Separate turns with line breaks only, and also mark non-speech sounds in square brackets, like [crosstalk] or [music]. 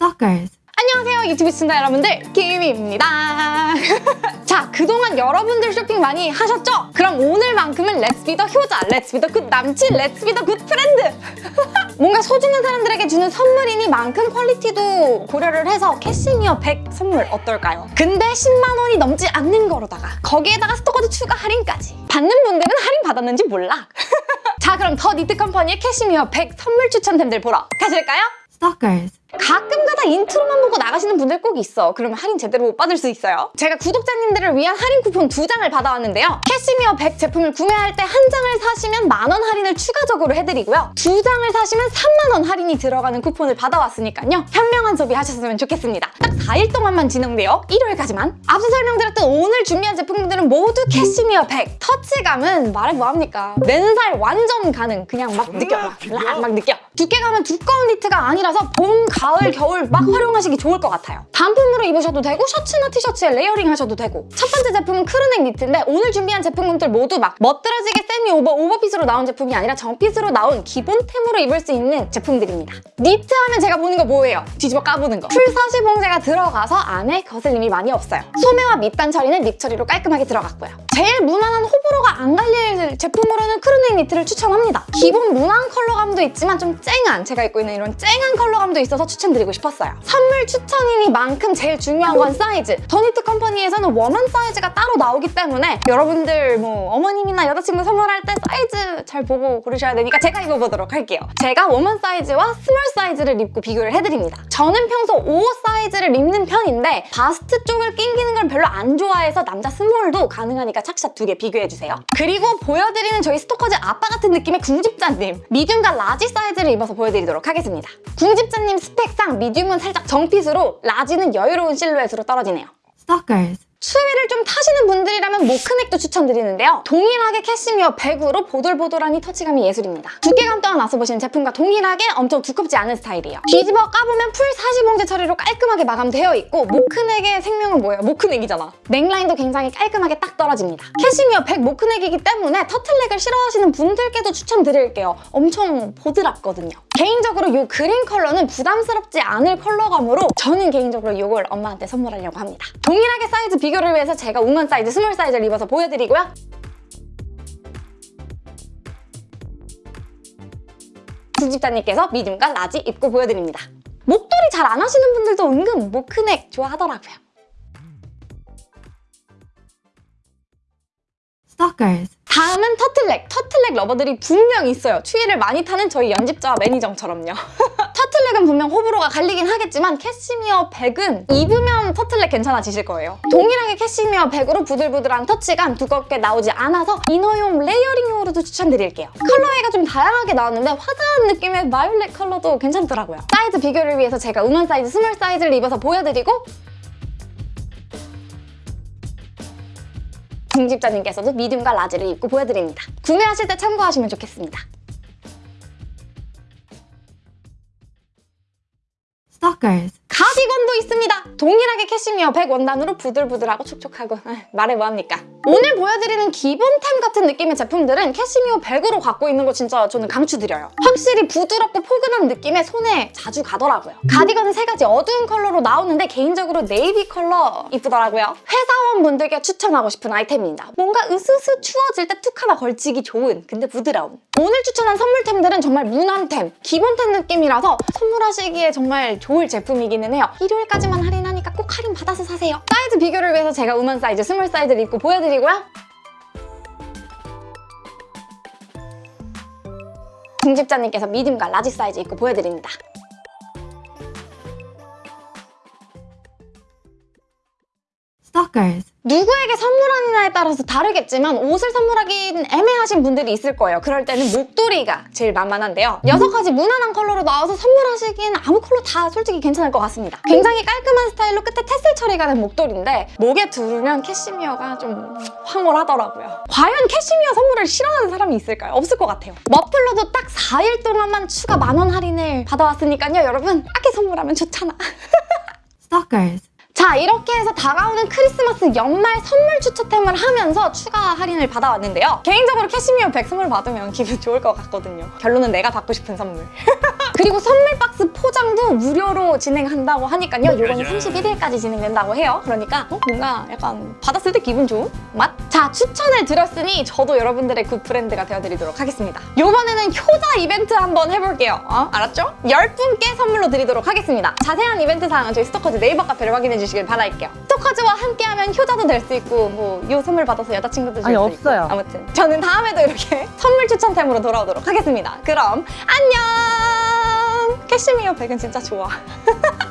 Stalkers.
안녕하세요 유튜브 시청자 여러분들 김입니다 [laughs] 자 그동안 여러분들 쇼핑 많이 하셨죠? 그럼 오늘만큼은 let's be the 효자 let's be the good 남친 let's be the good friend 뭔가 소중한 사람들에게 주는 선물이니만큼 퀄리티도 고려를 해서 캐시미어 100 선물 어떨까요? 근데 10만 원이 넘지 않는 거로다가 거기에다가 스토커즈 추가 할인까지 받는 분들은 할인 받았는지 몰라 [laughs] 자 그럼 더 니트 컴퍼니의 캐시미어 100 선물 추천템들 보러 가실까요?
Stalkers.
가끔가다 intro만 보고 나가시는 분들 꼭 있어. 그러면 할인 제대로 못 받을 수 있어요. 제가 구독자님들을 위한 할인 쿠폰 두 장을 받아왔는데요. 캐시미어 100 제품을 구매할 때 한 장을 사시면 만 원 할인을 추가적으로 해드리고요. 두 장을 사시면 3만 원 할인이 들어가는 쿠폰을 받아왔으니까요. 현명한 소비하셨으면 좋겠습니다. 딱 4일 동안만 진행돼요. 일요일까지만. 앞서 설명드렸던 오늘 준비한 제품들은 모두 캐시미어 100. 터치감은 말해 뭐합니까? 맨살 완전 가능. 그냥 막 느껴요. 막, 막 느껴. 두께감은 두꺼운 니트가 아니라서 봄, 가을, 겨울 막 활용하시기 좋을 것 같아요. 단품으로 입으셔도 되고 셔츠나 티셔츠에 layering 하셔도 되고 첫 번째 제품은 crew neck 니트인데 오늘 준비한 제품군들 모두 막 멋들어지게 세미 오버 오버핏으로 나온 제품이 아니라 정fit으로 나온 기본템으로 입을 수 있는 제품들입니다. 니트 하면 제가 보는 거 뭐예요? 뒤집어 까보는 거. full사시 봉제가 들어가서 안에 거슬림이 많이 없어요. 소매와 밑단 처리는 rib 처리로 깔끔하게 들어갔고요. 제일 무난한 호불호가 안 갈릴 제품으로는 crew neck 니트를 추천합니다. 기본 무난 컬러감도 있지만 좀 쨍한 제가 입고 있는 이런 쨍한 컬러감도 있어서 추천드리고 싶었어요. 선물 추천이니만큼 제일 중요한 건 사이즈. 더니트 컴퍼니에서는 women 사이즈가 따로 나오기 때문에 여러분들 뭐 어머님이나 여자친구 선물할 때 사이즈 잘 보고 고르셔야 되니까 제가 입어보도록 할게요. 제가 women 사이즈와 small 사이즈를 입고 비교를 해드립니다. 저는 평소 5 사이즈를 입는 편인데 바스트 쪽을 낑기는 걸 별로 안 좋아해서 남자 small도 가능하니까 착샷 두 개 비교해주세요. 그리고 보여드리는 저희 스토커즈 아빠 같은 느낌의 궁집자님 medium과 large 사이즈를 입어서 보여드리도록 하겠습니다. 궁집자님 스펙상 medium은 살짝 정핏으로 large는 여유로운 실루엣으로 떨어지네요.
Stalkers.
추위를 좀 타시는 분들이라면 mock neck도 추천드리는데요. 동일하게 캐시미어 100으로 보들보들하니 터치감이 예술입니다. 두께감 또한 앞서 보시는 제품과 동일하게 엄청 두껍지 않은 스타일이에요. 뒤집어 까보면 풀 사시봉제 처리로 깔끔하게 마감되어 있고 mock neck의 생명은 뭐예요? mock neck이잖아. 넥라인도 굉장히 깔끔하게 딱 떨어집니다. 캐시미어 100 mock neck이기 때문에 터틀넥을 싫어하시는 분들께도 추천드릴게요. 엄청 보드랍거든요. 개인적으로 이 그린 컬러는 부담스럽지 않을 컬러감으로 저는 개인적으로 이걸 엄마한테 선물하려고 합니다. 동일하게 사이즈 비 교를 위해서 제가 women 사이즈, small 사이즈를 입어서 보여드리고요. 구집자님께서 medium과 large 입고 보여드립니다. 목도리 잘 안 하시는 분들도 은근 mock neck 좋아하더라고요.
Stalkers.
다음은 터틀넥. 터틀넥 lover들이 분명 있어요. 추위를 많이 타는 저희 연집자와 매니정처럼요. 터틀넥은 분명 호불호가 갈리긴 하겠지만 캐시미어 100은 입으면 터틀넥 괜찮아지실 거예요. 동일하게 캐시미어 100으로 부들부들한 터치감 두껍게 나오지 않아서 inner용 layering용으로도 추천드릴게요. colorway가 좀 다양하게 나왔는데 화사한 느낌의 마이올렛 컬러도 괜찮더라고요. 사이즈 비교를 위해서 제가 women 사이즈, small 사이즈를 입어서 보여드리고 중집자님께서도 medium과 large를 입고 보여드립니다. 구매하실 때 참고하시면 좋겠습니다.
Stalkers.
가디건도 있습니다. 동일하게 캐시미어 100 원단으로 부들부들하고 촉촉하고 아, [laughs] 말해 뭐합니까? 오늘 보여드리는 기본템 같은 느낌의 제품들은 캐시미어 100으로 갖고 있는 거 진짜 저는 강추드려요. 확실히 부드럽고 포근한 느낌에 손에 자주 가더라고요. 가디건은 세 가지 어두운 컬러로 나오는데 개인적으로 네이비 컬러 이쁘더라고요. 회사원분들께 추천하고 싶은 아이템입니다. 뭔가 으스스 추워질 때 툭 하나 걸치기 좋은 근데 부드러운 오늘 추천한 선물템들은 정말 무난템, 기본템 느낌이라서 선물하시기에 정말 좋을 제품이기는 해요. 일요일까지만 할인하니까 꼭 할인 받아서 사세요. 사이즈 비교를 위해서 제가 women 사이즈, small 사이즈를 입고 보여드 리고요. 중집자님께서 medium과 large 사이즈 입고 보여드립니다.
Stalkers.
누구에게 선물하느냐에 따라서 다르겠지만 옷을 선물하긴 애매하신 분들이 있을 거예요. 그럴 때는 목도리가 제일 만만한데요. 여섯 가지 무난한 컬러로 나와서 선물하시기엔 아무 컬러 다 솔직히 괜찮을 것 같습니다. 굉장히 깔끔한 스타일로 끝에 테슬 처리가 된 목도리인데 목에 두르면 캐시미어가 좀 황홀하더라고요. 과연 캐시미어 선물을 싫어하는 사람이 있을까요? 없을 것 같아요. 머플러도 딱 4일 동안만 추가 만 원 할인을 받아왔으니까요. 여러분 싸게 선물하면 좋잖아. [laughs]
Stalkers.
자 이렇게 해서 다가오는 크리스마스 연말 선물 추천템을 하면서 추가 할인을 받아왔는데요. 개인적으로 캐시미어 100 선물 받으면 기분 좋을 것 같거든요. 결론은 내가 받고 싶은 선물. [laughs] 그리고 선물 박스 포장 출장도 무료로 진행한다고 하니까요. 요거는 31일까지 진행된다고 해요. 그러니까 어? 뭔가 약간 받았을 때 기분 좋은 맛? 자, 추천을 드렸으니 저도 여러분들의 good 브랜드가 되어드리도록 하겠습니다. 요번에는 효자 이벤트 한번 해볼게요. 어? 알았죠? 10분께 선물로 드리도록 하겠습니다. 자세한 이벤트 사항은 저희 스토커즈 네이버 카페를 확인해 주시길 바랄게요. 스토커즈와 함께하면 효자도 될 수 있고 뭐이 선물 받아서 여자친구도 줄
아니,
수
없어요.
있고 아무튼 저는 다음에도 이렇게 [laughs] 선물 추천템으로 돌아오도록 하겠습니다. 그럼 안녕! 캐시미어 백은 진짜 좋아. [laughs]